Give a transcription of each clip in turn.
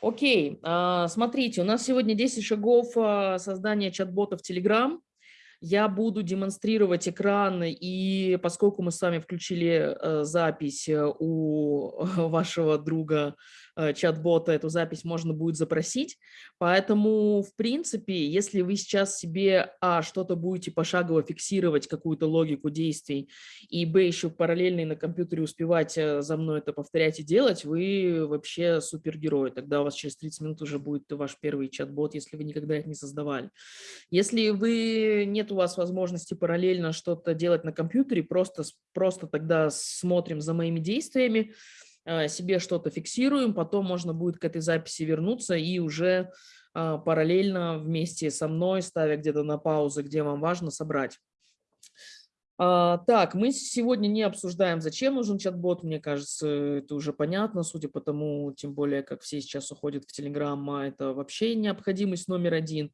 Окей, а, смотрите, у нас сегодня 10 шагов а, создания чат-бота в Telegram. Я буду демонстрировать экран, и поскольку мы с вами включили э, запись э, у вашего друга чат-бота, эту запись можно будет запросить. Поэтому, в принципе, если вы сейчас себе, а, что-то будете пошагово фиксировать, какую-то логику действий, и, б, еще параллельно на компьютере успевать э, за мной это повторять и делать, вы вообще супергерой. Тогда у вас через 30 минут уже будет ваш первый чат-бот, если вы никогда их не создавали. Если вы, нет у вас возможности параллельно что-то делать на компьютере, просто, просто тогда смотрим за моими действиями, Э, себе что-то фиксируем, потом можно будет к этой записи вернуться и уже а, параллельно вместе со мной, ставя где-то на паузу, где вам важно, собрать. А, так, мы сегодня не обсуждаем, зачем нужен чат-бот, мне кажется, это уже понятно, судя по тому, тем более, как все сейчас уходят в Telegram, а это вообще необходимость номер один.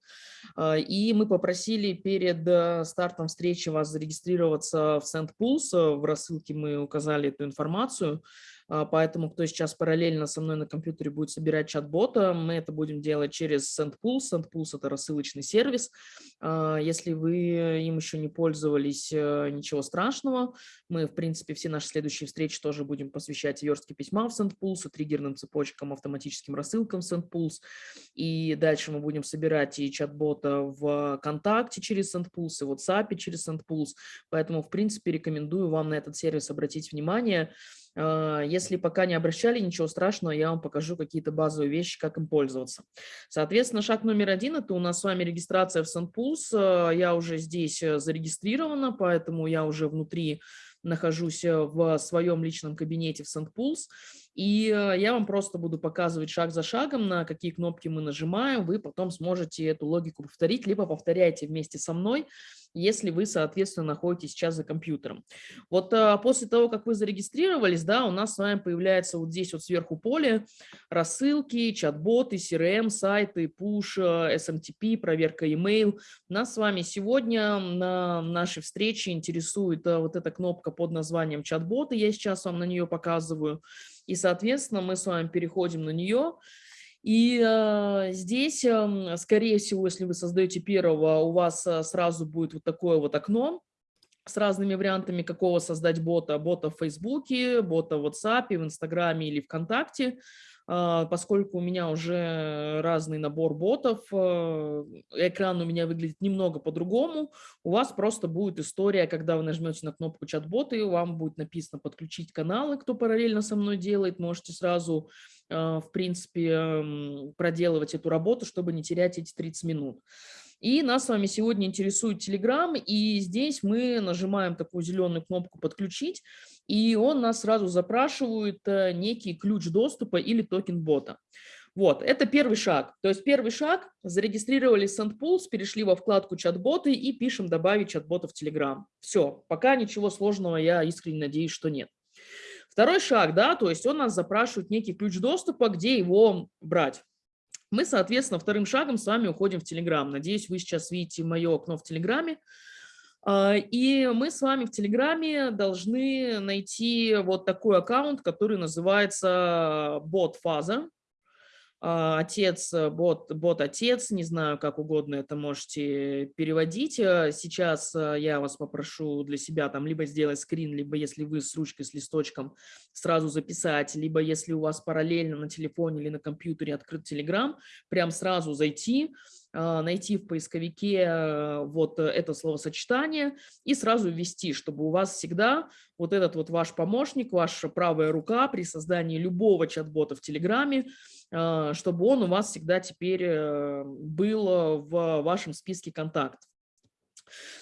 И мы попросили перед э, стартом встречи вас зарегистрироваться в SendPulse, в рассылке мы указали эту информацию, поэтому кто сейчас параллельно со мной на компьютере будет собирать чат-бота, мы это будем делать через SendPulse. SendPulse – это рассылочный сервис. А, если вы им еще не пользовались, э, ничего страшного. Мы, в принципе, все наши следующие встречи тоже будем посвящать верстке письма в SendPulse, триггерным цепочкам, автоматическим рассылкам в SendPulse. И дальше мы будем собирать и чат-бота в ВКонтакте через SendPulse, и в WhatsApp через SendPulse. Поэтому, в принципе, рекомендую вам на этот сервис обратить внимание. А, если пока не обращали, ничего страшного, я вам покажу какие-то базовые вещи, как им пользоваться. Соответственно, шаг номер один – это у нас с вами регистрация в SendPulse. А, я уже здесь э, зарегистрирована, поэтому я уже внутри нахожусь э, в своем личном кабинете в SendPulse. И э, я вам просто буду показывать шаг за шагом, на какие кнопки мы нажимаем. Вы потом сможете эту логику повторить, либо повторяйте вместе со мной, если вы, соответственно, находитесь сейчас за компьютером. Вот а, после того, как вы зарегистрировались, да, у нас с вами появляется вот здесь вот сверху поле рассылки, чат-боты, CRM, сайты, push, SMTP, проверка email. Нас с вами сегодня на нашей встрече интересует а, вот эта кнопка под названием чат-боты. Я сейчас вам на нее показываю. И, соответственно, мы с вами переходим на нее. И э, здесь, э, скорее всего, если вы создаете первого, у вас э, сразу будет вот такое вот окно с разными вариантами, какого создать бота. Бота в Фейсбуке, бота в WhatsApp, в Инстаграме или ВКонтакте. А, поскольку у меня уже разный набор ботов, э, экран у меня выглядит немного по-другому, у вас просто будет история, когда вы нажмете на кнопку чат-боты, вам будет написано «Подключить каналы», кто параллельно со мной делает, можете сразу, в принципе, проделывать эту работу, чтобы не терять эти 30 минут. И нас с вами сегодня интересует Telegram, и здесь мы нажимаем такую зеленую кнопку «Подключить», и он нас сразу запрашивает э, некий ключ доступа или токен бота. Вот, это первый шаг. То есть первый шаг, зарегистрировались SendPulse, перешли во вкладку чат-боты и пишем «Добавить чат-бота в Telegram». Все, пока ничего сложного, я искренне надеюсь, что нет. Второй шаг, да, то есть он нас запрашивает некий ключ доступа, где его брать. Мы, соответственно, вторым шагом с вами уходим в Telegram. Надеюсь, вы сейчас видите мое окно в Телеграме. А, и мы с вами в Телеграме должны найти вот такой аккаунт, который называется бот-фаза. А, отец, бот, бот-отец, не знаю, как угодно это можете переводить. А, сейчас я вас попрошу для себя там либо сделать скрин, либо если вы с ручкой, с листочком, сразу записать, либо если у вас параллельно на телефоне или на компьютере открыт Телеграм, прям сразу зайти, а, найти в поисковике э, вот это словосочетание и сразу ввести, чтобы у вас всегда вот этот вот ваш помощник, ваша правая рука при создании любого чат-бота в Телеграме, чтобы он у вас всегда теперь э, был в вашем списке контактов.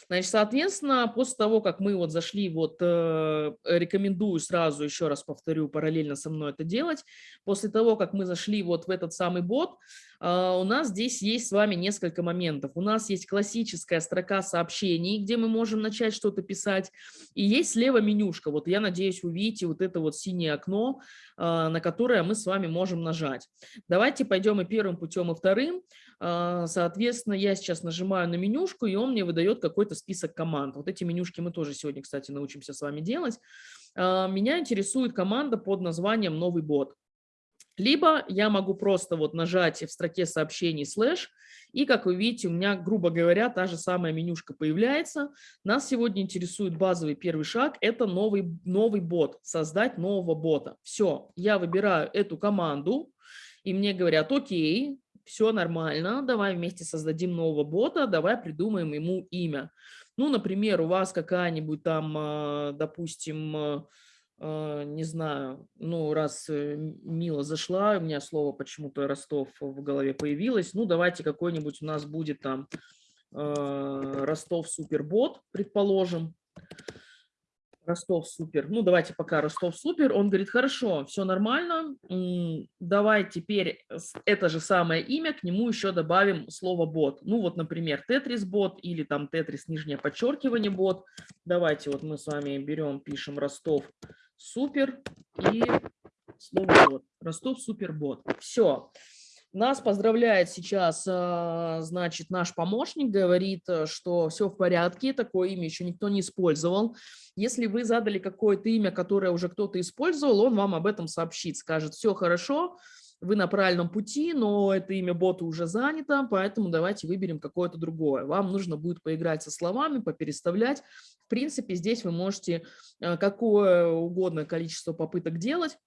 Значит, соответственно, после того, как мы вот зашли, вот э, рекомендую сразу, еще раз повторю, параллельно со мной это делать, после того, как мы зашли вот в этот самый бот, э, у нас здесь есть с вами несколько моментов. У нас есть классическая строка сообщений, где мы можем начать что-то писать, и есть слева менюшка. Вот я надеюсь, вы видите вот это вот синее окно, э, на которое мы с вами можем нажать. Давайте пойдем и первым путем, и вторым. Э, соответственно, я сейчас нажимаю на менюшку, и он мне выдает какой-то список команд. Вот эти менюшки мы тоже сегодня, кстати, научимся с вами делать. А, меня интересует команда под названием «Новый бот». Либо я могу просто вот нажать в строке сообщений слэш, и, как вы видите, у меня, грубо говоря, та же самая менюшка появляется. Нас сегодня интересует базовый первый шаг – это новый, новый бот, создать нового бота. Все, я выбираю эту команду, и мне говорят, окей, все нормально, давай вместе создадим нового бота, давай придумаем ему имя. Ну, например, у вас какая-нибудь там, а, допустим, а, а, не знаю, ну, раз э, Мила зашла, у меня слово почему-то Ростов в голове появилось, ну, давайте какой-нибудь у нас будет там Ростов Супербот, предположим. Ростов супер. Ну, давайте пока Ростов супер. Он говорит, хорошо, все нормально. Давай теперь это же самое имя, к нему еще добавим слово бот. Ну, вот, например, тетрис бот или там тетрис нижнее подчеркивание бот. Давайте вот мы с вами берем, пишем Ростов супер и слово бот. Ростов супер бот. Все. Нас поздравляет сейчас, а, значит, наш помощник, говорит, э, что все в порядке, такое имя еще никто не использовал. Если вы задали какое-то имя, которое уже кто-то использовал, он вам об этом сообщит, скажет, все хорошо, вы на правильном пути, но это имя бота уже занято, поэтому давайте выберем какое-то другое. Вам нужно будет поиграть со словами, попереставлять. В принципе, здесь вы можете э, какое угодно количество попыток делать.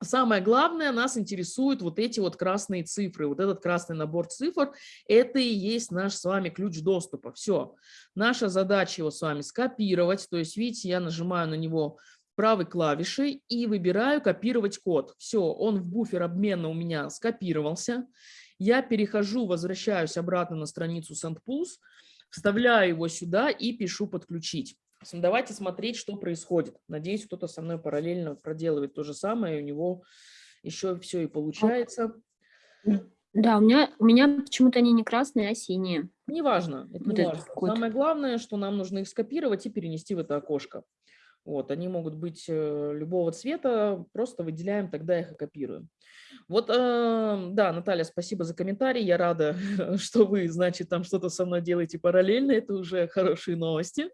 Самое главное, нас интересуют вот эти вот красные цифры, вот этот красный набор цифр, это и есть наш с вами ключ доступа. Все, наша задача его с вами скопировать, то есть, видите, я нажимаю на него правой клавишей и выбираю копировать код. Все, он в буфер обмена у меня скопировался. Я перехожу, возвращаюсь обратно на страницу SendPulse, вставляю его сюда и пишу подключить. Давайте смотреть, что происходит. Надеюсь, кто-то со мной параллельно проделывает то же самое, и у него еще все и получается. Да, у меня, у меня почему-то они не красные, а синие. Неважно, это вот не важно. Самое главное, что нам нужно их скопировать и перенести в это окошко. Вот, они могут быть э, любого цвета, просто выделяем, тогда их и копируем. Вот, э, да, Наталья, спасибо за комментарий. Я рада, что вы, значит, там что-то со мной делаете параллельно. Это уже хорошие новости.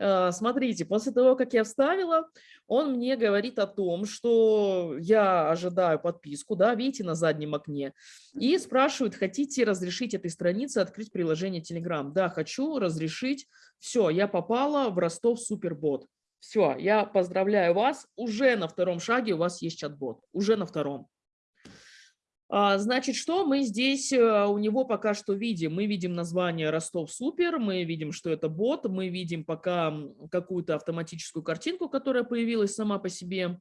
Э, смотрите, после того, как я вставила, он мне говорит о том, что я ожидаю подписку, да, видите, на заднем окне, и спрашивает, хотите разрешить этой странице открыть приложение Telegram? Да, хочу разрешить. Все, я попала в Ростов Супербот. Все, я поздравляю вас. Уже на втором шаге у вас есть чат-бот. Уже на втором. А, значит, что мы здесь э, у него пока что видим? Мы видим название Ростов Супер, мы видим, что это бот, мы видим пока какую-то автоматическую картинку, которая появилась сама по себе.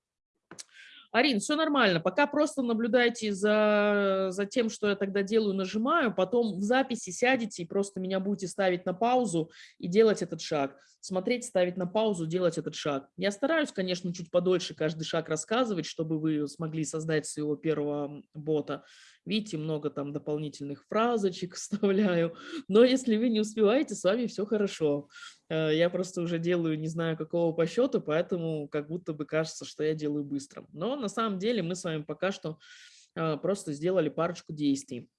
Арин, все нормально, пока просто наблюдайте за, за тем, что я тогда делаю, нажимаю, потом в записи сядете и просто меня будете ставить на паузу и делать этот шаг. Смотреть, ставить на паузу, делать этот шаг. Я стараюсь, конечно, чуть подольше каждый шаг рассказывать, чтобы вы смогли создать своего первого бота. Видите, много там дополнительных фразочек вставляю. Но если вы не успеваете, с вами все хорошо. Э, я просто уже делаю не знаю какого по счету, поэтому как будто бы кажется, что я делаю быстро. Но на самом деле мы с вами пока что э, просто сделали парочку действий.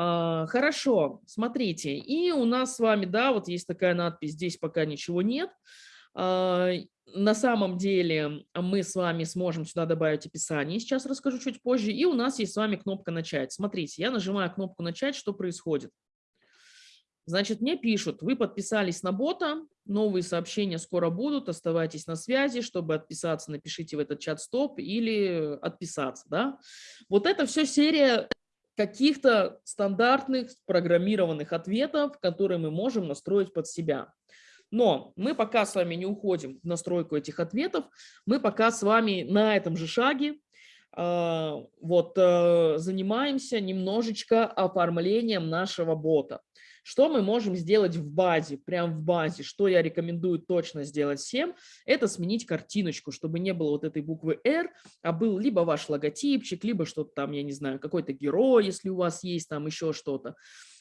А, хорошо, смотрите, и у нас с вами, да, вот есть такая надпись, здесь пока ничего нет. На самом деле мы с вами сможем сюда добавить описание, сейчас расскажу чуть позже, и у нас есть с вами кнопка «Начать». Смотрите, я нажимаю кнопку «Начать», что происходит? Значит, мне пишут, вы подписались на бота, новые сообщения скоро будут, оставайтесь на связи, чтобы отписаться, напишите в этот чат «Стоп» или отписаться. Да? Вот это все серия каких-то стандартных программированных ответов, которые мы можем настроить под себя. Но мы пока с вами не уходим в настройку этих ответов, мы пока с вами на этом же шаге э, вот, э, занимаемся немножечко оформлением нашего бота. Что мы можем сделать в базе, прям в базе, что я рекомендую точно сделать всем, это сменить картиночку, чтобы не было вот этой буквы R, а был либо ваш логотипчик, либо что-то там, я не знаю, какой-то герой, если у вас есть там еще что-то.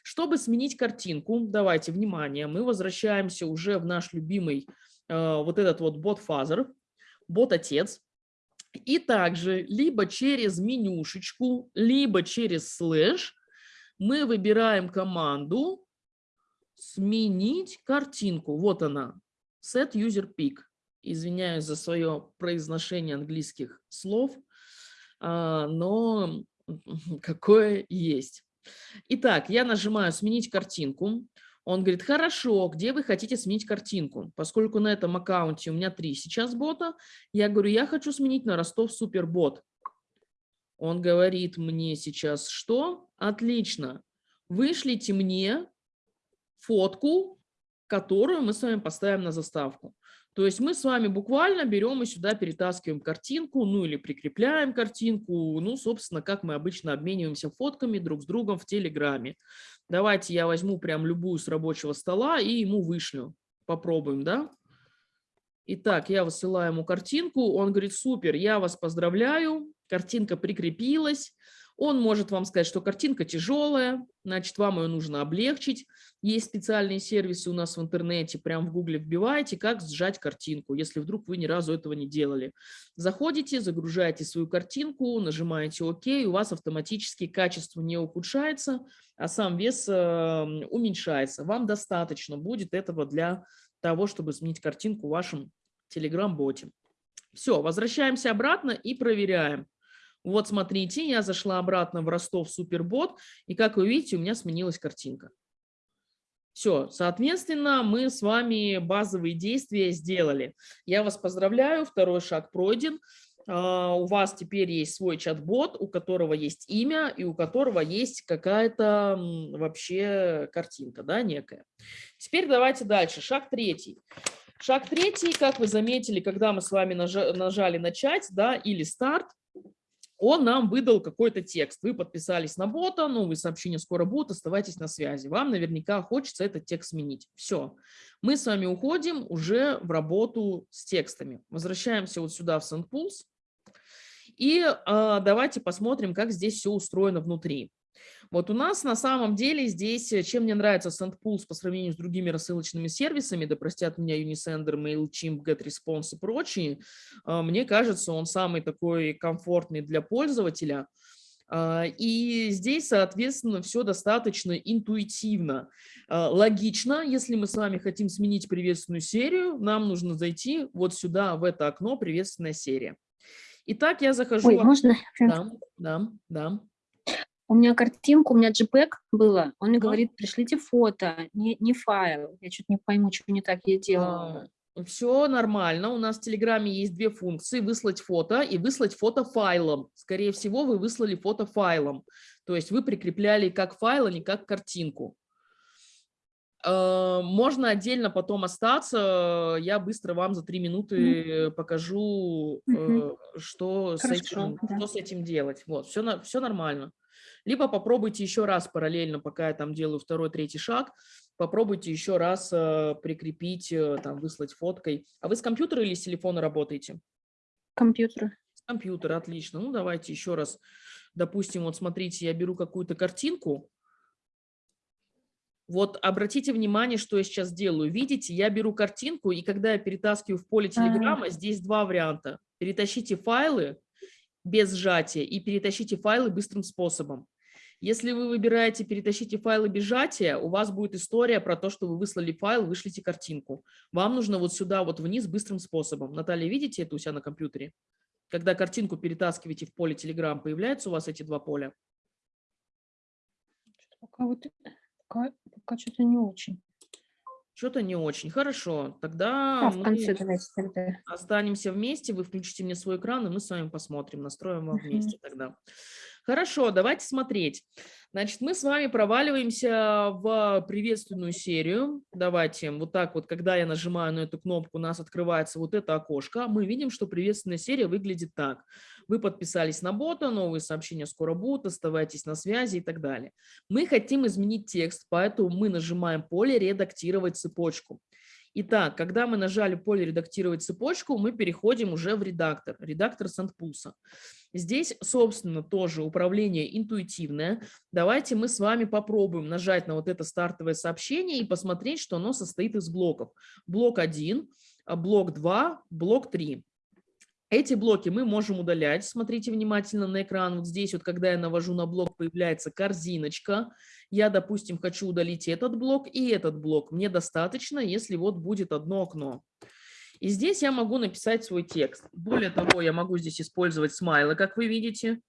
Чтобы сменить картинку, давайте, внимание, мы возвращаемся уже в наш любимый э, вот этот вот бот-фазер, бот-отец, и также либо через менюшечку, либо через слэш мы выбираем команду сменить картинку. Вот она. Set user pick. Извиняюсь за свое произношение английских слов. а, но какое есть. Итак, я нажимаю «Сменить картинку». Он говорит, хорошо, где вы хотите сменить картинку? Поскольку на этом аккаунте у меня три сейчас бота, я говорю, я хочу сменить на Ростов Супербот. Он говорит мне сейчас, что? Отлично. Вышлите мне фотку, которую мы с вами поставим на заставку. То есть мы с вами буквально берем и сюда перетаскиваем картинку, ну или прикрепляем картинку, ну, собственно, как мы обычно обмениваемся фотками друг с другом в Телеграме. Давайте я возьму прям любую с рабочего стола и ему вышлю. Попробуем, да? Итак, я высылаю ему картинку, он говорит, супер, я вас поздравляю, картинка прикрепилась, он может вам сказать, что картинка тяжелая, значит, вам ее нужно облегчить. Есть специальные сервисы у нас в интернете, прям в гугле вбиваете, как сжать картинку, если вдруг вы ни разу этого не делали. Заходите, загружаете свою картинку, нажимаете ОК, у вас автоматически качество не ухудшается, а сам вес э, уменьшается. Вам достаточно будет этого для того, чтобы сменить картинку в вашем Telegram-боте. Все, возвращаемся обратно и проверяем. Вот смотрите, я зашла обратно в Ростов Супербот, и как вы видите, у меня сменилась картинка. Все, соответственно, мы с вами базовые действия сделали. Я вас поздравляю, второй шаг пройден. А, у вас теперь есть свой чат-бот, у которого есть имя и у которого есть какая-то вообще картинка, да, некая. Теперь давайте дальше. Шаг третий. Шаг третий, как вы заметили, когда мы с вами нажали «Начать» да, или «Старт», он нам выдал какой-то текст. Вы подписались на бота, новые сообщения скоро будут, оставайтесь на связи. Вам наверняка хочется этот текст сменить. Все. Мы с вами уходим уже в работу с текстами. Возвращаемся вот сюда в SendPulse. И э, давайте посмотрим, как здесь все устроено внутри. Вот у нас на самом деле здесь, э, чем мне нравится SendPulse по сравнению с другими рассылочными сервисами, да простят меня Unisender, MailChimp, GetResponse и прочие, а, мне кажется, он самый такой комфортный для пользователя. А, и здесь, соответственно, все достаточно интуитивно. А, логично, если мы с вами хотим сменить приветственную серию, нам нужно зайти вот сюда, в это окно «Приветственная серия». Итак, я захожу... Ой, можно? Да, да, да. У меня картинка, у меня JPEG было. Он мне говорит, пришлите фото, не, не файл. Я что-то не пойму, что не так я делала. А, все нормально. У нас в Телеграме есть две функции. Выслать фото и выслать фото файлом. Скорее всего, вы выслали фото файлом. То есть вы прикрепляли как файл, а не как картинку. А, можно отдельно потом остаться. Я быстро вам за три минуты покажу, угу. что, с этим, да. что с этим делать. Вот, все, все нормально. Либо попробуйте еще раз параллельно, пока я там делаю второй, третий шаг, попробуйте еще раз э, прикрепить, э, там, выслать фоткой. А вы с компьютера или с телефона работаете? Компьютера. С компьютера, отлично. Ну, давайте еще раз. Допустим, вот смотрите, я беру какую-то картинку. Вот обратите внимание, что я сейчас делаю. Видите, я беру картинку, и когда я перетаскиваю в поле Телеграма, а -а -а. здесь два варианта. Перетащите файлы без сжатия и перетащите файлы быстрым способом. Если вы выбираете «Перетащите файлы без сжатия», у вас будет история про то, что вы выслали файл, вышлите картинку. Вам нужно вот сюда, вот вниз, быстрым способом. Наталья, видите это у себя на компьютере? Когда картинку перетаскиваете в поле Telegram, появляются у вас эти два поля? Пока, вот, пока, пока что-то не очень. Что-то не очень. Хорошо, тогда да, в конце давайте тогда. останемся вместе, вы включите мне свой экран, и мы с вами посмотрим, настроим вам вместе тогда. Хорошо, давайте смотреть. Значит, мы с вами проваливаемся в приветственную серию. Давайте, вот так вот, когда я нажимаю на эту кнопку, у нас открывается вот это окошко. Мы видим, что приветственная серия выглядит так. Вы подписались на бота, новые сообщения скоро будут, оставайтесь на связи и так далее. Мы хотим изменить текст, поэтому мы нажимаем поле «Редактировать цепочку». Итак, когда мы нажали поле «Редактировать цепочку», мы переходим уже в редактор, редактор Сандпулса. Здесь, собственно, тоже управление интуитивное. Давайте мы с вами попробуем нажать на вот это стартовое сообщение и посмотреть, что оно состоит из блоков. Блок 1, блок 2, блок 3. Эти блоки мы можем удалять. Смотрите внимательно на экран. Вот здесь вот, когда я навожу на блок, появляется корзиночка. Я, допустим, хочу удалить этот блок и этот блок. Мне достаточно, если вот будет одно окно. И здесь я могу написать свой текст. Более того, я могу здесь использовать смайлы, как вы видите.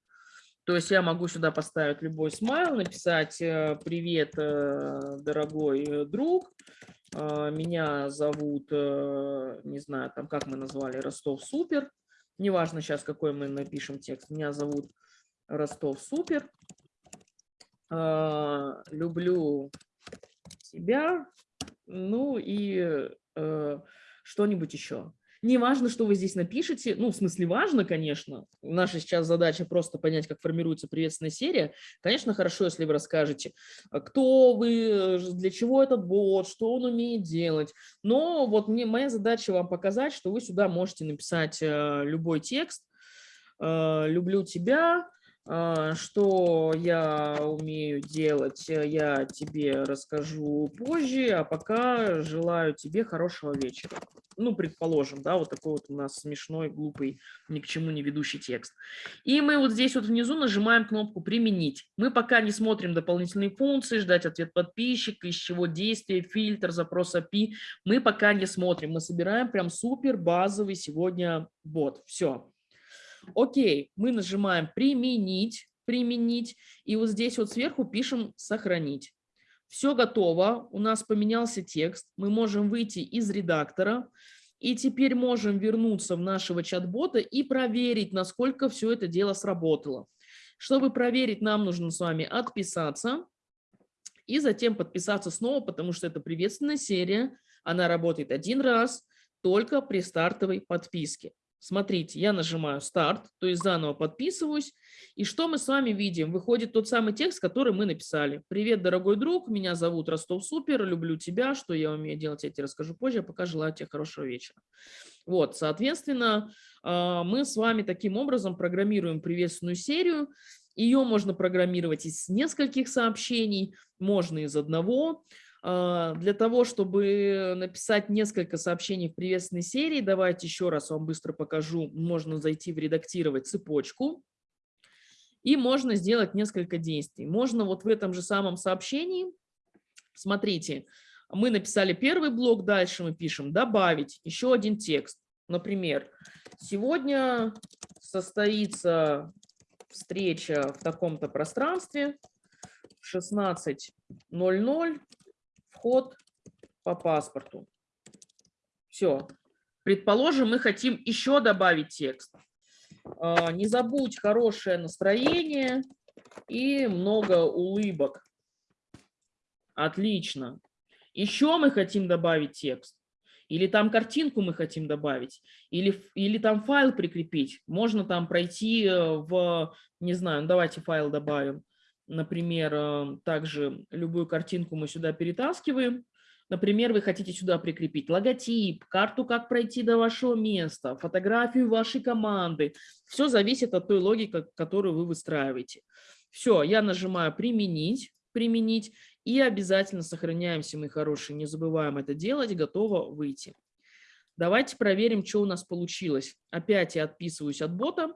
То есть я могу сюда поставить любой смайл, написать э, «Привет, э, дорогой э, друг, меня зовут, не знаю, там как мы назвали, Ростов Супер». Неважно сейчас, какой мы напишем текст. Меня зовут Ростов Супер. Люблю тебя. Ну и что-нибудь еще. Не важно, что вы здесь напишете, ну, в смысле, важно, конечно. Наша сейчас задача просто понять, как формируется приветственная серия. Конечно, хорошо, если вы расскажете, а, кто вы, для чего этот бот, что он умеет делать. Но вот мне, моя задача вам показать, что вы сюда можете написать э, любой текст. Э, «Люблю тебя», что я умею делать, я тебе расскажу позже, а пока желаю тебе хорошего вечера ну, предположим, да, вот такой вот у нас смешной, глупый, ни к чему не ведущий текст. И мы вот здесь вот внизу нажимаем кнопку «Применить». Мы пока не смотрим дополнительные функции, ждать ответ подписчика, из чего действие, фильтр, запрос API. Мы пока не смотрим, мы собираем прям супер базовый сегодня бот. Все. Окей, мы нажимаем «Применить», «Применить», и вот здесь вот сверху пишем «Сохранить». Все готово, у нас поменялся текст, мы можем выйти из редактора и теперь можем вернуться в нашего чат-бота и проверить, насколько все это дело сработало. Чтобы проверить, нам нужно с вами отписаться и затем подписаться снова, потому что это приветственная серия, она работает один раз, только при стартовой подписке. Смотрите, я нажимаю старт, то есть заново подписываюсь. И что мы с вами видим? Выходит тот самый текст, который мы написали. Привет, дорогой друг, меня зовут Ростов Супер, люблю тебя, что я умею делать, я тебе расскажу позже, а пока желаю тебе хорошего вечера. Вот, соответственно, а, мы с вами таким образом программируем приветственную серию. Ее можно программировать из нескольких сообщений, можно из одного. А, для того, чтобы написать несколько сообщений в приветственной серии, давайте еще раз вам быстро покажу. Можно зайти в редактировать цепочку. И можно сделать несколько действий. Можно вот в этом же самом сообщении, смотрите, мы написали первый блок, дальше мы пишем «добавить» еще один текст. Например, сегодня состоится встреча в таком-то пространстве в 16.00 вход по паспорту. Все. Предположим, мы хотим еще добавить текст. А, не забудь хорошее настроение и много улыбок. Отлично. Еще мы хотим добавить текст. Или там картинку мы хотим добавить, или, или там файл прикрепить. Можно там пройти э, в, не знаю, ну давайте файл добавим например, э, также любую картинку мы сюда перетаскиваем. Например, вы хотите сюда прикрепить логотип, карту, как пройти до вашего места, фотографию вашей команды. Все зависит от той логики, которую вы выстраиваете. Все, я нажимаю «Применить», «Применить» и обязательно сохраняемся, мы хорошие, не забываем это делать, готово выйти. Давайте проверим, что у нас получилось. Опять я отписываюсь от бота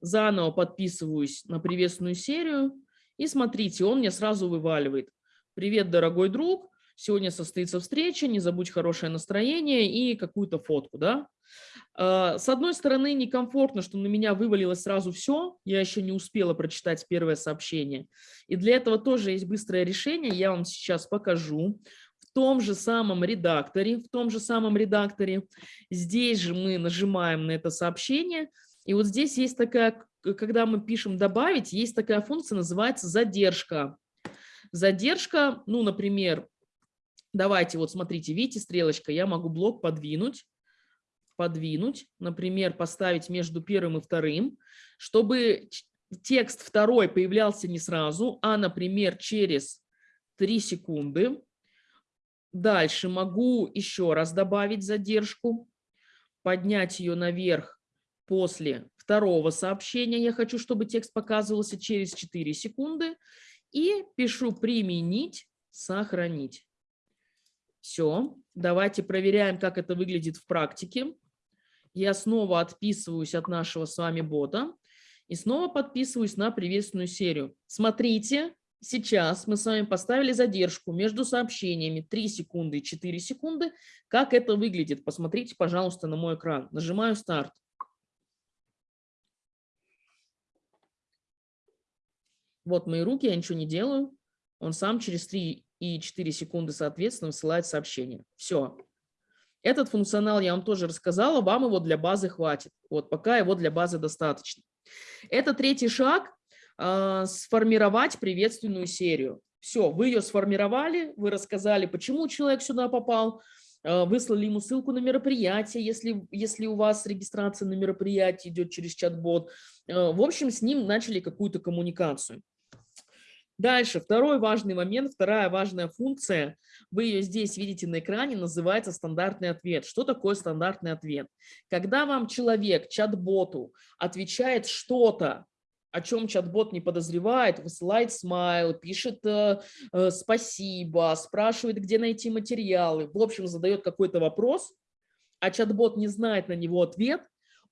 заново подписываюсь на приветственную серию, и смотрите, он мне сразу вываливает. Привет, дорогой друг, сегодня состоится встреча, не забудь хорошее настроение и какую-то фотку, да. А, с одной стороны, некомфортно, что на меня вывалилось сразу все, я еще не успела прочитать первое сообщение. И для этого тоже есть быстрое решение, я вам сейчас покажу. В том же самом редакторе, в том же самом редакторе, здесь же мы нажимаем на это сообщение, и вот здесь есть такая, когда мы пишем «добавить», есть такая функция, называется «задержка». Задержка, ну, например, давайте, вот смотрите, видите, стрелочка, я могу блок подвинуть, подвинуть, например, поставить между первым и вторым, чтобы текст второй появлялся не сразу, а, например, через 3 секунды. Дальше могу еще раз добавить задержку, поднять ее наверх после второго сообщения я хочу, чтобы текст показывался через 4 секунды. И пишу «применить», «сохранить». Все, давайте проверяем, как это выглядит в практике. Я снова отписываюсь от нашего с вами бота и снова подписываюсь на приветственную серию. Смотрите, сейчас мы с вами поставили задержку между сообщениями 3 секунды и 4 секунды. Как это выглядит? Посмотрите, пожалуйста, на мой экран. Нажимаю старт. Вот мои руки, я ничего не делаю. Он сам через 3 и 4 секунды, соответственно, высылает сообщение. Все. Этот функционал я вам тоже рассказала, вам его для базы хватит. Вот пока его для базы достаточно. Это третий шаг э, – сформировать приветственную серию. Все, вы ее сформировали, вы рассказали, почему человек сюда попал, выслали ему ссылку на мероприятие, если, если у вас регистрация на мероприятие идет через чат-бот. Э, в общем, с ним начали какую-то коммуникацию. Дальше, второй важный момент, вторая важная функция, вы ее здесь видите на экране, называется стандартный ответ. Что такое стандартный ответ? Когда вам человек, чат-боту, отвечает что-то, о чем чат-бот не подозревает, высылает смайл, пишет э, э, спасибо, спрашивает, где найти материалы, в общем, задает какой-то вопрос, а чат-бот не знает на него ответ,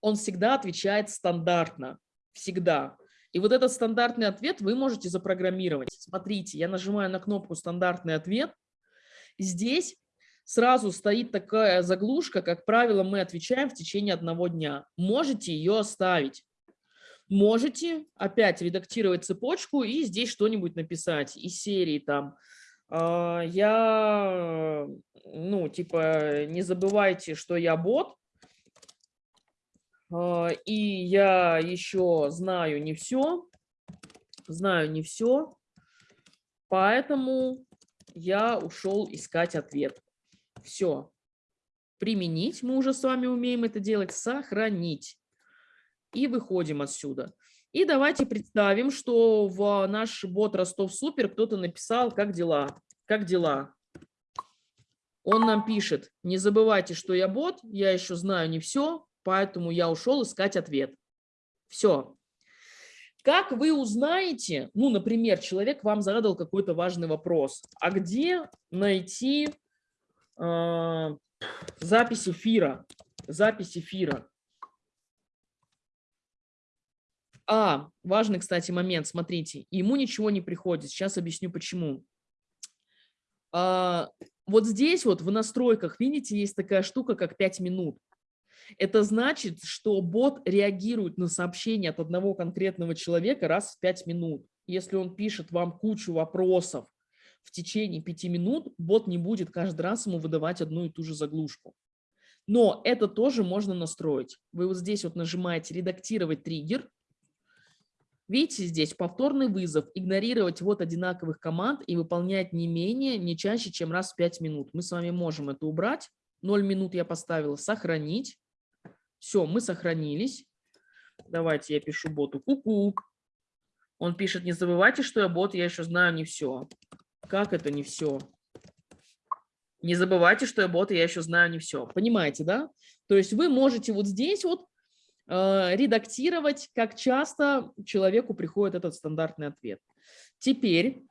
он всегда отвечает стандартно, всегда. И вот этот стандартный ответ вы можете запрограммировать. Смотрите, я нажимаю на кнопку «Стандартный ответ». Здесь сразу стоит такая заглушка, как правило, мы отвечаем в течение одного дня. Можете ее оставить. Можете опять редактировать цепочку и здесь что-нибудь написать из серии там. «А, я, ну, типа, не забывайте, что я бот, а, и я еще знаю не все, знаю не все, поэтому я ушел искать ответ. Все. Применить, мы уже с вами умеем это делать, сохранить. И выходим отсюда. И давайте представим, что в наш бот Ростов Супер кто-то написал, как дела, как дела. Он нам пишет, не забывайте, что я бот, я еще знаю не все, поэтому я ушел искать ответ. Все. Как вы узнаете, ну, например, человек вам задал какой-то важный вопрос, а где найти э, запись эфира? Запись эфира. А, важный, кстати, момент, смотрите, ему ничего не приходит, сейчас объясню почему. А, вот здесь вот в настройках, видите, есть такая штука, как 5 минут. Это значит, что бот реагирует на сообщение от одного конкретного человека раз в 5 минут. Если он пишет вам кучу вопросов в течение 5 минут, бот не будет каждый раз ему выдавать одну и ту же заглушку. Но это тоже можно настроить. Вы вот здесь вот нажимаете «Редактировать триггер». Видите здесь повторный вызов, игнорировать вот одинаковых команд и выполнять не менее, не чаще, чем раз в 5 минут. Мы с вами можем это убрать. 0 минут я поставила «Сохранить». Все, мы сохранились. Давайте я пишу боту ку-ку. Он пишет, не забывайте, что я бот, я еще знаю не все. Как это не все? Не забывайте, что я бот, я еще знаю не все. Понимаете, да? То есть вы можете вот здесь вот редактировать, как часто человеку приходит этот стандартный ответ. Теперь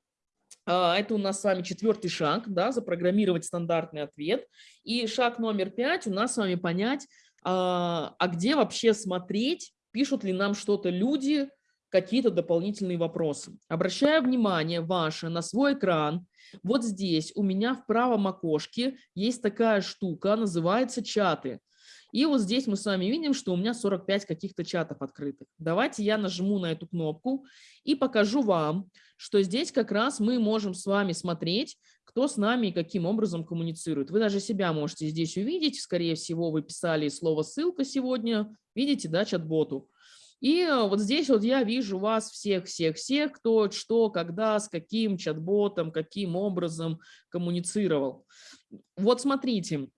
э, это у нас с вами четвертый шаг, да, запрограммировать стандартный ответ. И шаг номер пять у нас с вами понять, а, а где вообще смотреть, пишут ли нам что-то люди, какие-то дополнительные вопросы. Обращаю внимание ваше на свой экран. Вот здесь у меня в правом окошке есть такая штука, называется чаты. И вот здесь мы с вами видим, что у меня 45 каких-то чатов открытых. Давайте я нажму на эту кнопку и покажу вам, что здесь как раз мы можем с вами смотреть, кто с нами и каким образом коммуницирует. Вы даже себя можете здесь увидеть. Скорее всего, вы писали слово «ссылка» сегодня. Видите, да, чат-боту. И э, вот здесь вот я вижу вас всех-всех-всех, кто что, когда, с каким чат-ботом, каким образом коммуницировал. Вот смотрите,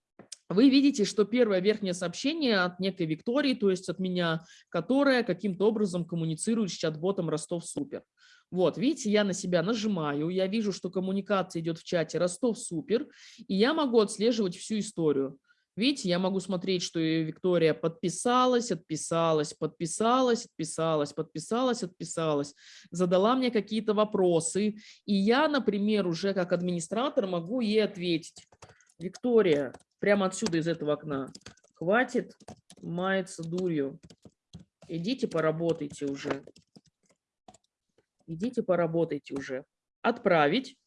вы видите, что первое верхнее сообщение от некой Виктории, то есть от меня, которая каким-то образом коммуницирует с чат-ботом Ростов Супер. Вот, видите, я на себя нажимаю, я вижу, что коммуникация идет в чате Ростов Супер, и я могу отслеживать всю историю. Видите, я могу смотреть, что Виктория подписалась, отписалась, подписалась, отписалась, подписалась, отписалась, задала мне какие-то вопросы, и я, например, уже как администратор могу ей ответить. Виктория, прямо отсюда из этого окна, хватит маяться дурью, идите поработайте уже идите поработайте уже. отправить.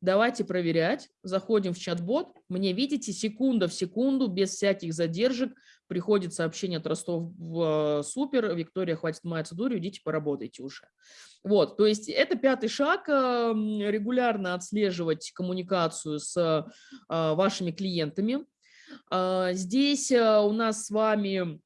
Давайте проверять. Заходим в чат-бот. Мне, видите, секунда в секунду, без всяких задержек, приходит сообщение от Ростов в супер. Виктория, хватит маяться дурью, идите поработайте уже. Вот, то есть это пятый шаг, регулярно отслеживать коммуникацию с а, вашими клиентами. А, здесь у нас с вами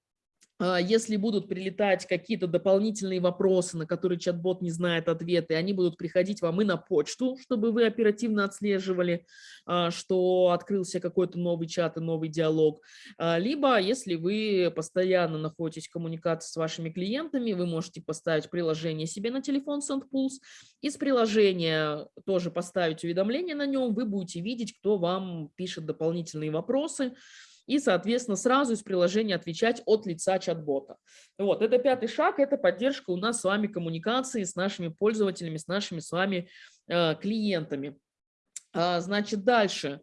если будут прилетать какие-то дополнительные вопросы, на которые чат-бот не знает ответы, они будут приходить вам и на почту, чтобы вы оперативно отслеживали, а, что открылся какой-то новый чат и новый диалог. А, либо, если вы постоянно находитесь в коммуникации с вашими клиентами, вы можете поставить приложение себе на телефон SendPulse, из приложения тоже поставить уведомление на нем, вы будете видеть, кто вам пишет дополнительные вопросы, и, соответственно, сразу из приложения отвечать от лица чат-бота. Вот, это пятый шаг, это поддержка у нас с вами коммуникации с нашими пользователями, с нашими с вами э, клиентами. А, значит, дальше.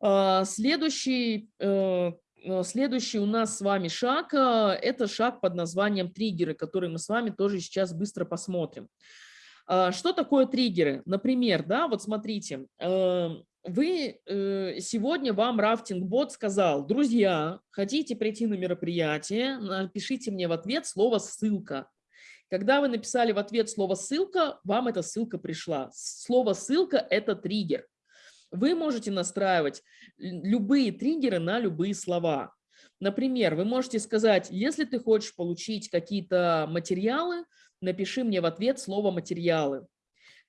А, следующий, э, э, следующий у нас с вами шаг э, – это шаг под названием триггеры, который мы с вами тоже сейчас быстро посмотрим. А, что такое триггеры? Например, да, вот смотрите, эм, вы э, сегодня вам рафтинг-бот сказал, друзья, хотите прийти на мероприятие, напишите мне в ответ слово «ссылка». Когда вы написали в ответ слово «ссылка», вам эта ссылка пришла. Слово «ссылка» – это триггер. Вы можете настраивать любые триггеры на любые слова. Например, вы можете сказать, если ты хочешь получить какие-то материалы, напиши мне в ответ слово «материалы».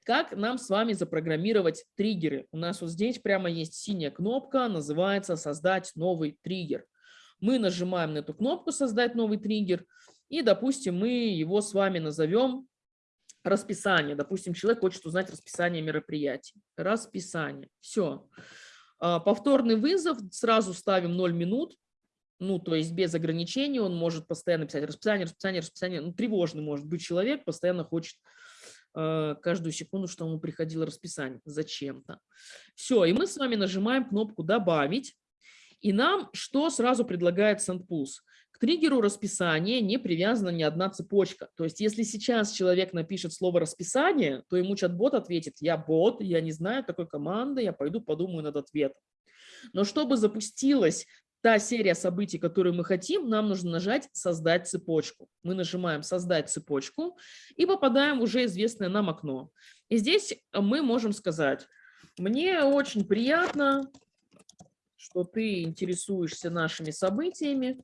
Как нам с вами запрограммировать триггеры? У нас вот здесь прямо есть синяя кнопка, называется «Создать новый триггер». Мы нажимаем на эту кнопку «Создать новый триггер» и, допустим, мы его с вами назовем расписание. Допустим, человек хочет узнать расписание мероприятий. Расписание. Все. А, повторный вызов. Сразу ставим 0 минут. Ну, то есть без ограничений он может постоянно писать расписание, расписание, расписание. Ну, тревожный может быть человек, постоянно хочет Э, каждую секунду, что ему приходило расписание зачем-то. Все, и мы с вами нажимаем кнопку «Добавить». И нам что сразу предлагает SendPulse? К триггеру расписания не привязана ни одна цепочка. То есть если сейчас человек напишет слово «расписание», то ему чат-бот ответит «я бот, я не знаю такой команды, я пойду подумаю над ответом». Но чтобы запустилась та серия событий, которую мы хотим, нам нужно нажать «Создать цепочку». Мы нажимаем «Создать цепочку» и попадаем в уже известное нам окно. И здесь мы можем сказать «Мне очень приятно, что ты интересуешься нашими событиями.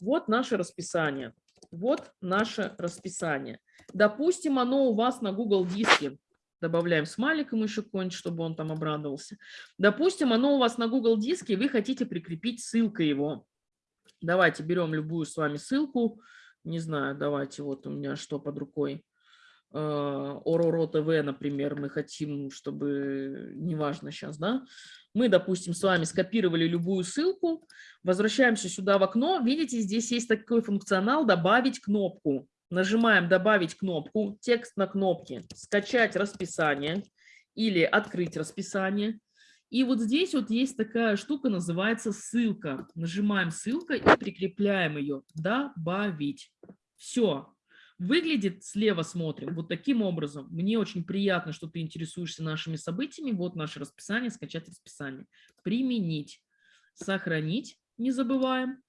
Вот наше расписание. Вот наше расписание. Допустим, оно у вас на Google диске добавляем смайлик ему еще какой-нибудь, чтобы он там обрадовался. Допустим, оно у вас на Google диске, и вы хотите прикрепить ссылкой его. Давайте берем любую с вами ссылку. Не знаю, давайте, вот у меня что под рукой. Э, Ороро ТВ, например, мы хотим, чтобы, неважно сейчас, да, мы, допустим, с вами скопировали любую ссылку, возвращаемся сюда в окно, видите, здесь есть такой функционал «Добавить кнопку». Нажимаем «Добавить кнопку», текст на кнопке «Скачать расписание» или «Открыть расписание». И вот здесь вот есть такая штука, называется ссылка. Нажимаем ссылка и прикрепляем ее. Добавить. Все. Выглядит, слева смотрим, вот таким образом. Мне очень приятно, что ты интересуешься нашими событиями. Вот наше расписание, скачать расписание. Применить. Сохранить, не забываем.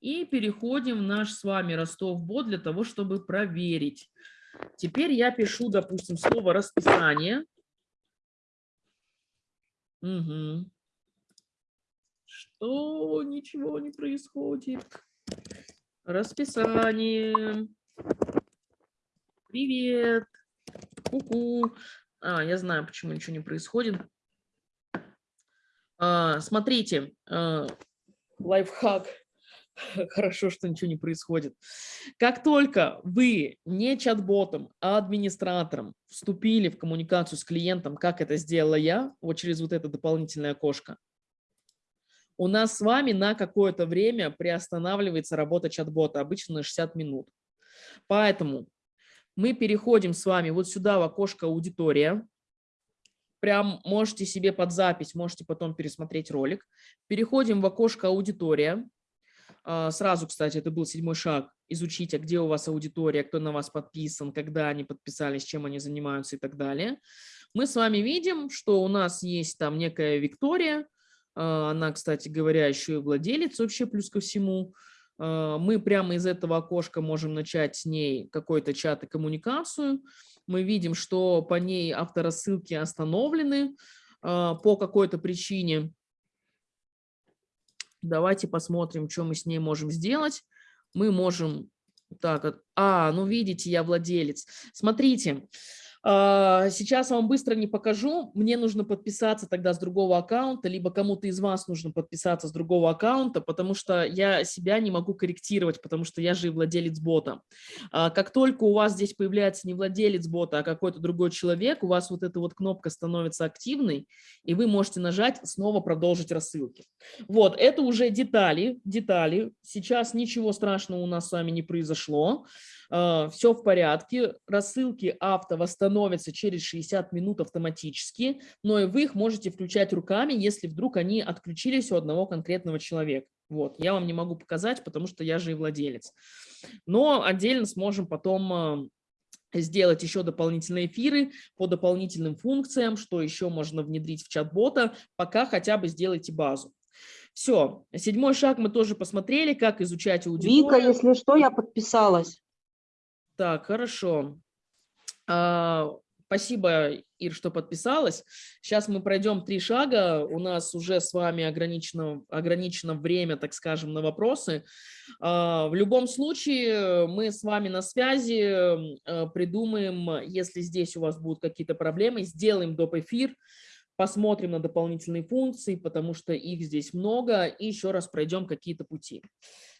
И переходим в наш с вами Ростов-бот для того, чтобы проверить. Теперь я пишу, допустим, слово «расписание». Угу. Что? Ничего не происходит. Расписание. Привет. Ку-ку. А, я знаю, почему ничего не происходит. А, смотрите, а, лайфхак. Хорошо, что ничего не происходит. Как только вы не чат-ботом, а администратором вступили в коммуникацию с клиентом, как это сделала я, вот через вот это дополнительное окошко, у нас с вами на какое-то время приостанавливается работа чат-бота, обычно на 60 минут. Поэтому мы переходим с вами вот сюда в окошко «Аудитория». Прям можете себе под запись, можете потом пересмотреть ролик. Переходим в окошко «Аудитория». А, сразу, кстати, это был седьмой шаг, изучить, а где у вас аудитория, кто на вас подписан, когда они подписались, чем они занимаются и так далее. Мы с вами видим, что у нас есть там некая Виктория, а, она, кстати говоря, еще и владелец вообще плюс ко всему. А, мы прямо из этого окошка можем начать с ней какой-то чат и коммуникацию. Мы видим, что по ней авторассылки остановлены по какой-то причине. Давайте посмотрим, что мы с ней можем сделать. Мы можем... Так, а, ну видите, я владелец. Смотрите, сейчас вам быстро не покажу. Мне нужно подписаться тогда с другого аккаунта, либо кому-то из вас нужно подписаться с другого аккаунта, потому что я себя не могу корректировать, потому что я же и владелец бота. А, как только у вас здесь появляется не владелец бота, а какой-то другой человек, у вас вот эта вот кнопка становится активной, и вы можете нажать снова продолжить рассылки. Вот, это уже детали, детали. Сейчас ничего страшного у нас с вами не произошло. А, все в порядке, рассылки авто восстановятся через 60 минут автоматически, но и вы их можете включать руками, если вдруг они отключились у одного конкретного человека. Вот, я вам не могу показать, потому что я же и владелец. Но отдельно сможем потом а, сделать еще дополнительные эфиры по дополнительным функциям, что еще можно внедрить в чат-бота, пока хотя бы сделайте базу. Все, седьмой шаг мы тоже посмотрели, как изучать аудиторию. Вика, если что, я подписалась. Так, хорошо. А, спасибо, Ир, что подписалась. Сейчас мы пройдем три шага. У нас уже с вами ограничено, ограничено время, так скажем, на вопросы. А, в любом случае, мы с вами на связи а, придумаем, если здесь у вас будут какие-то проблемы, сделаем доп. эфир, посмотрим на дополнительные функции, потому что их здесь много, и еще раз пройдем какие-то пути.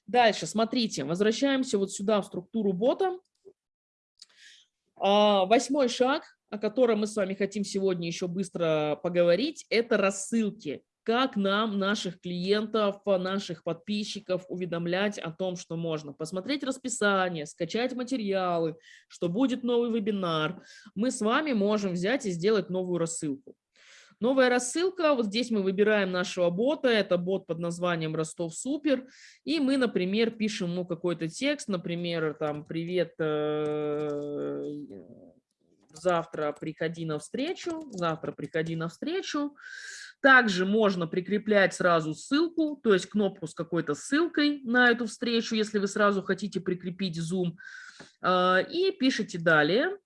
Дальше, смотрите, возвращаемся вот сюда в структуру бота. А, восьмой шаг, о котором мы с вами хотим сегодня еще быстро поговорить, это рассылки. Как нам, наших клиентов, наших подписчиков уведомлять о том, что можно посмотреть расписание, скачать материалы, что будет новый вебинар. Мы с вами можем взять и сделать новую рассылку. Новая рассылка, вот здесь мы выбираем нашего бота, это бот под названием Ростов Супер, и мы, например, пишем ему какой-то текст, например, там, привет, э, завтра приходи на встречу, завтра приходи на встречу. Также можно прикреплять сразу ссылку, то есть кнопку с какой-то ссылкой на эту встречу, если вы сразу хотите прикрепить Zoom. Э, и пишите далее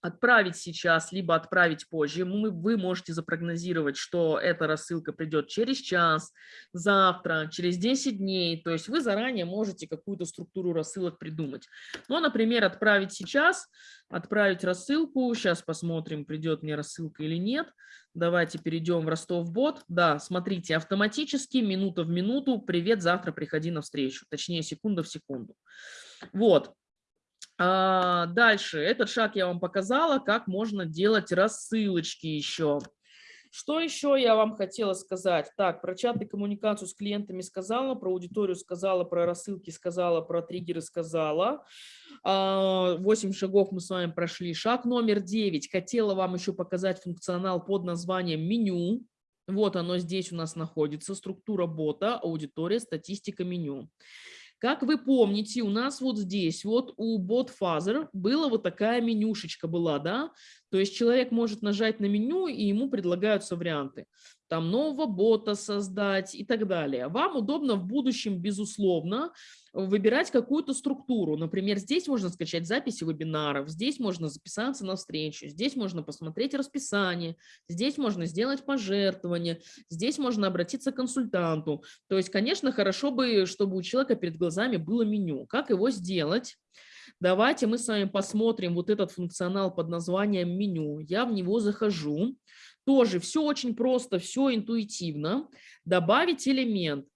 отправить сейчас, либо отправить позже. Мы, вы можете запрогнозировать, что эта рассылка придет через час, завтра, через 10 дней. То есть вы заранее можете какую-то структуру рассылок придумать. Ну, например, отправить сейчас, отправить рассылку. Сейчас посмотрим, придет мне рассылка или нет. Давайте перейдем в Ростов-бот. Да, смотрите, автоматически, минута в минуту, привет, завтра приходи на встречу. Точнее, секунда в секунду. Вот. А, дальше, этот шаг я вам показала, как можно делать рассылочки еще. Что еще я вам хотела сказать? Так, про чат и коммуникацию с клиентами сказала, про аудиторию сказала, про рассылки сказала, про триггеры сказала. 8 а, шагов мы с вами прошли. Шаг номер 9. Хотела вам еще показать функционал под названием меню. Вот оно здесь у нас находится. Структура бота, аудитория, статистика меню. Как вы помните, у нас вот здесь, вот у BotFuzzer была вот такая менюшечка была, да? То есть человек может нажать на меню, и ему предлагаются варианты. Там нового бота создать и так далее. Вам удобно в будущем, безусловно, выбирать какую-то структуру. Например, здесь можно скачать записи вебинаров, здесь можно записаться на встречу, здесь можно посмотреть расписание, здесь можно сделать пожертвование, здесь можно обратиться к консультанту. То есть, конечно, хорошо бы, чтобы у человека перед глазами было меню. Как его сделать? Давайте мы с вами посмотрим вот этот функционал под названием меню. Я в него захожу. Тоже все очень просто, все интуитивно. Добавить элемент.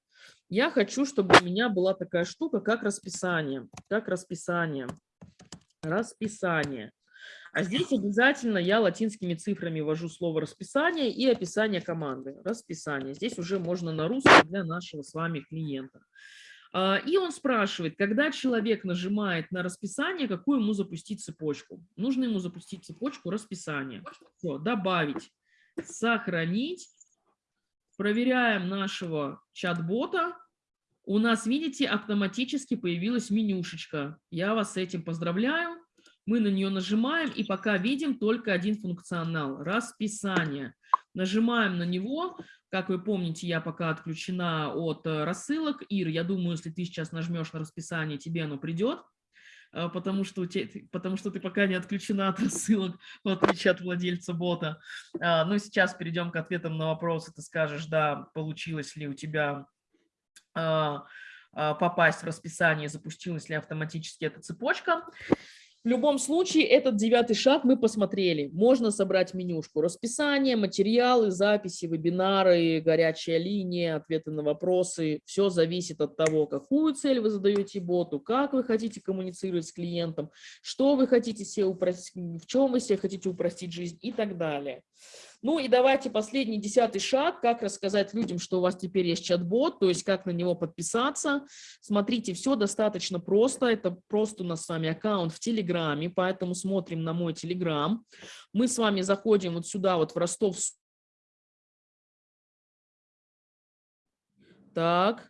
Я хочу, чтобы у меня была такая штука, как расписание. Как расписание. Расписание. А здесь обязательно я латинскими цифрами ввожу слово расписание и описание команды. Расписание. Здесь уже можно на русском для нашего с вами клиента. А, и он спрашивает, когда человек нажимает на расписание, какую ему запустить цепочку. Нужно ему запустить цепочку расписания. Все, добавить, сохранить. Проверяем нашего чат-бота. у нас, видите, автоматически появилась менюшечка. Я вас с этим поздравляю. Мы на нее нажимаем и пока видим только один функционал – расписание. Нажимаем на него. Как вы помните, я пока отключена от э, рассылок. Ир, я думаю, если ты сейчас нажмешь на расписание, тебе оно придет потому что, те, потому что ты пока не отключена от рассылок, в отличие от владельца бота. А, ну, сейчас перейдем к ответам на вопросы. Ты скажешь, да, получилось ли у тебя а, а, попасть в расписание, запустилась ли автоматически эта цепочка. В любом случае, этот девятый шаг мы посмотрели. Можно собрать менюшку. Расписание, материалы, записи, вебинары, горячая линия, ответы на вопросы. Все зависит от того, какую цель вы задаете боту, как вы хотите коммуницировать с клиентом, что вы хотите себе упростить, в чем вы себе хотите упростить жизнь и так далее. Ну и давайте последний десятый шаг, как рассказать людям, что у вас теперь есть чат-бот, то есть как на него подписаться. Смотрите, все достаточно просто, это просто у нас с вами аккаунт в Телеграме, поэтому смотрим на мой Телеграм. Мы с вами заходим вот сюда, вот в Ростов. Так,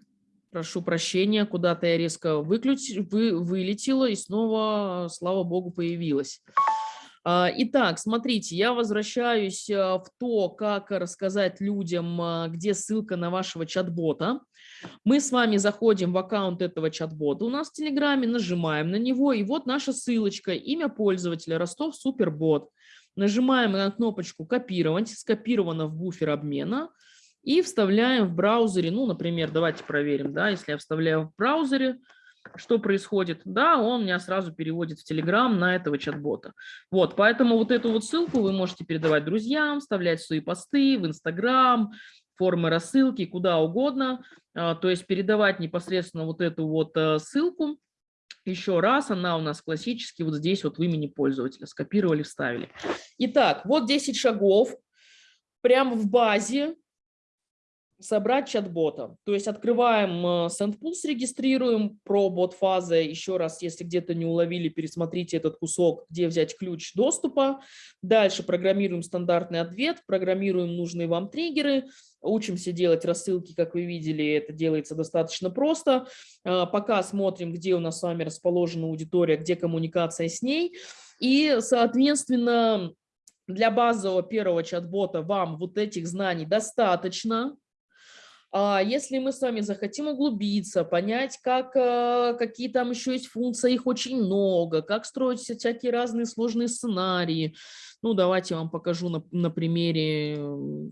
прошу прощения, куда-то я резко выключ... вы... вылетела и снова, слава богу, появилась. А, итак, смотрите, я возвращаюсь а, в то, как рассказать людям, а, где ссылка на вашего чат-бота. Мы с вами заходим в аккаунт этого чат-бота у нас в Телеграме, нажимаем на него, и вот наша ссылочка, имя пользователя Ростов Супербот. Нажимаем на кнопочку «Копировать», скопировано в буфер обмена, и вставляем в браузере, ну, например, давайте проверим, да, если я вставляю в браузере, что происходит? Да, он меня сразу переводит в Telegram на этого чат-бота. Вот, поэтому вот эту вот ссылку вы можете передавать друзьям, вставлять в свои посты, в Instagram, формы рассылки, куда угодно. А, то есть передавать непосредственно вот эту вот э, ссылку. Еще раз, она у нас классически вот здесь вот в имени пользователя. Скопировали, вставили. Итак, вот 10 шагов. Прямо в базе собрать чат-бота. То есть открываем э, SendPulse, регистрируем про бот-фазы. Еще раз, если где-то не уловили, пересмотрите этот кусок, где взять ключ доступа. Дальше программируем стандартный ответ, программируем нужные вам триггеры, учимся делать рассылки, как вы видели, это делается достаточно просто. Э, пока смотрим, где у нас с вами расположена аудитория, где коммуникация с ней. И, соответственно, для базового первого чат-бота вам вот этих знаний достаточно. А если мы с вами захотим углубиться, понять, как, э, какие там еще есть функции, их очень много, как строить всякие разные сложные сценарии, ну, давайте я вам покажу на, на примере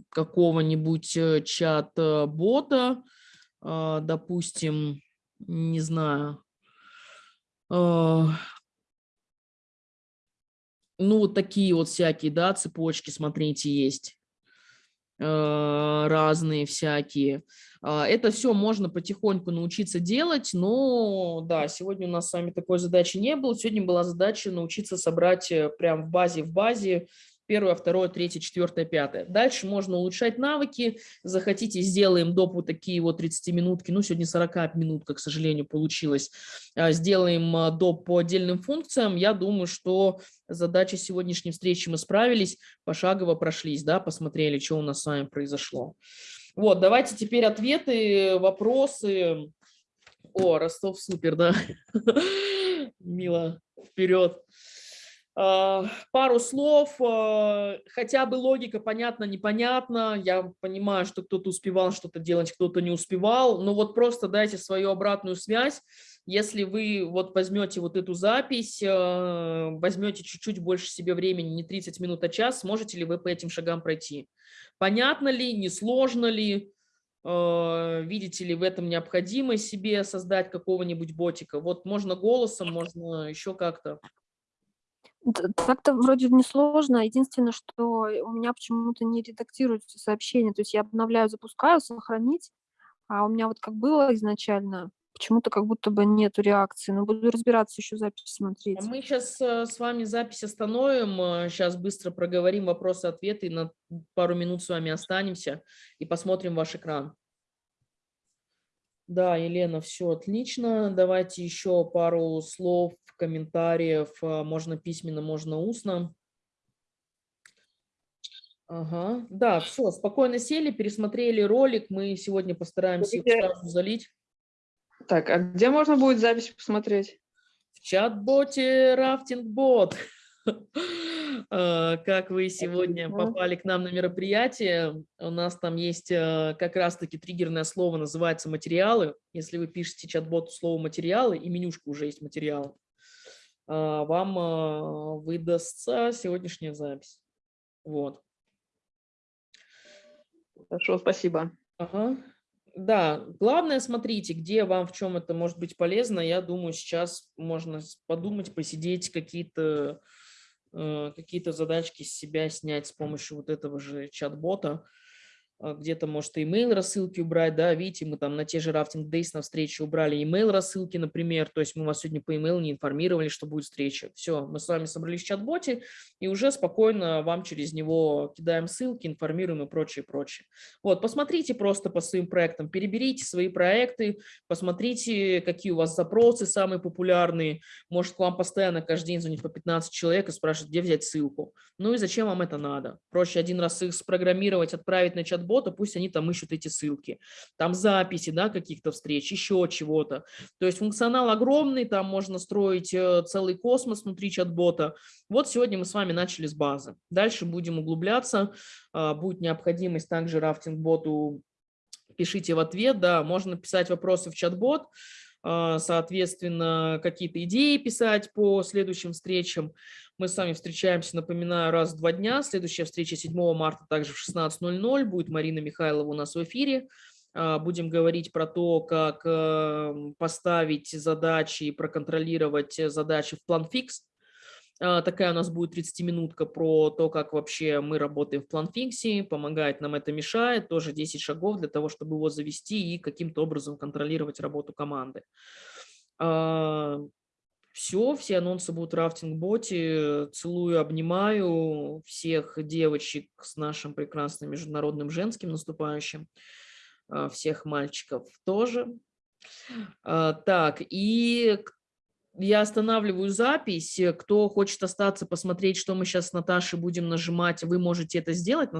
какого-нибудь э, чат-бота, а, допустим, не знаю, а, ну, вот такие вот всякие, да, цепочки, смотрите, есть. Э, разные всякие. А, это все можно потихоньку научиться делать, но да, сегодня у нас с вами такой задачи не было. Сегодня была задача научиться собрать э, прям в базе в базе первое, второе, третье, четвертое, пятое. Дальше можно улучшать навыки. Захотите, сделаем доп. вот такие вот 30 минутки. Ну, сегодня 40 минут, к сожалению, получилось. А, сделаем а, доп. по отдельным функциям. Я думаю, что задачи сегодняшней встречи мы справились, пошагово прошлись, да, посмотрели, что у нас с вами произошло. Вот, давайте теперь ответы, вопросы. О, Ростов супер, да. Мило, вперед. А, пару слов, а, хотя бы логика понятна, непонятна. Я понимаю, что кто-то успевал что-то делать, кто-то не успевал. Но вот просто дайте свою обратную связь. Если вы вот возьмете вот эту запись, а, возьмете чуть-чуть больше себе времени, не 30 минут, а час, сможете ли вы по этим шагам пройти? Понятно ли, несложно ли? Видите ли в этом необходимость себе создать какого-нибудь ботика? Вот можно голосом, можно еще как-то. Так-то вроде несложно. Единственное, что у меня почему-то не редактируются сообщения. То есть я обновляю, запускаю, сохранить, а у меня вот как было изначально, почему-то как будто бы нету реакции. Но буду разбираться, еще запись смотреть. А мы сейчас э, с вами запись остановим, сейчас э, быстро проговорим вопросы-ответы, на пару минут с вами останемся и посмотрим ваш экран. Да, Елена, все отлично. Давайте еще пару слов комментариев, а, можно письменно, можно устно. Ага, да, все, спокойно сели, пересмотрели ролик, мы сегодня постараемся их сразу залить. Так, а где можно будет запись посмотреть? В чат-боте Рафтинг-бот. Э, Как вы сегодня попали к нам на мероприятие, у нас там есть э, как раз-таки триггерное слово, называется материалы. Если вы пишете чат-боту слово материалы, и менюшка уже есть материалы, э, вам э, выдастся сегодняшняя запись. Вот. Хорошо, спасибо. Ага. Да, главное, смотрите, где вам в чем это может быть полезно. Я думаю, сейчас можно подумать, посидеть, какие-то какие-то задачки с себя снять с помощью вот этого же чат-бота. А, Где-то, может, имейл рассылки убрать, да, видите, мы там на те же рафтинг Days на встрече убрали имейл рассылки, например, то есть мы вас сегодня по имейлу не информировали, что будет встреча. Все, мы с вами собрались в чат-боте и уже спокойно вам через него кидаем ссылки, информируем и прочее, прочее. Вот, посмотрите просто по своим проектам, переберите свои проекты, посмотрите, какие у вас запросы самые популярные. Может, к вам постоянно каждый день звонит по 15 человек и спрашивают, где взять ссылку. Ну и зачем вам это надо? Проще один раз их спрограммировать, отправить на чат-бота, пусть они там ищут эти ссылки. Там записи, да, каких-то встреч, еще чего-то. То есть функционал огромный, там можно строить э, целый космос внутри чат-бота. Вот сегодня мы с вами начали с базы. Дальше будем углубляться. а, Будет необходимость также рафтинг-боту пишите в ответ, да, можно писать вопросы в чат-бот, а, соответственно, какие-то идеи писать по следующим встречам. Мы с вами встречаемся, напоминаю, раз в два дня. Следующая встреча 7 марта также в 16.00. Будет Марина Михайлова у нас в эфире. А, Будем говорить про то, как эм, поставить задачи и проконтролировать задачи в план фикс. А, Такая у нас будет 30-минутка про то, как вообще мы работаем в планфиксе, помогает нам это мешает, тоже 10 шагов для того, чтобы его завести и каким-то образом контролировать работу команды. Все, все анонсы будут в рафтинг-боте. Целую, обнимаю всех девочек с нашим прекрасным международным женским наступающим, а, всех мальчиков тоже. А, Так, и я останавливаю запись. Кто хочет остаться, посмотреть, что мы сейчас с Наташей будем нажимать, вы можете это сделать.